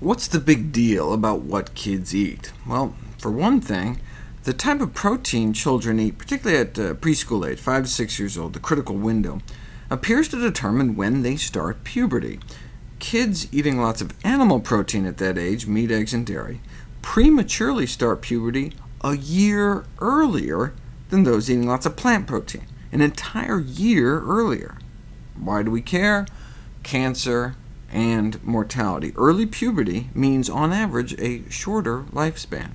What's the big deal about what kids eat? Well, for one thing, the type of protein children eat, particularly at uh, preschool age, 5 to 6 years old, the critical window, appears to determine when they start puberty. Kids eating lots of animal protein at that age, meat, eggs, and dairy, prematurely start puberty a year earlier than those eating lots of plant protein, an entire year earlier. Why do we care? Cancer, and mortality. Early puberty means, on average, a shorter lifespan.